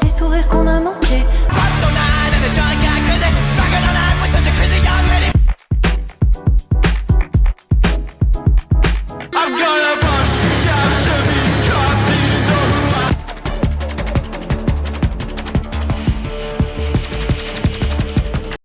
ces sourires qu'on a